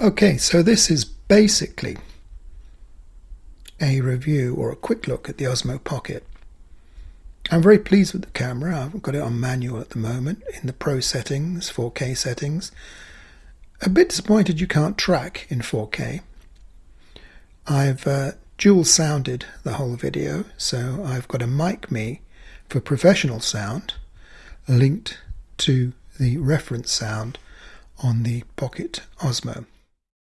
Okay, so this is basically a review or a quick look at the Osmo Pocket. I'm very pleased with the camera. I've got it on manual at the moment in the Pro settings, 4K settings. A bit disappointed you can't track in 4K. I've uh, dual sounded the whole video, so I've got a Mikme for professional sound linked to the reference sound on the Pocket Osmo.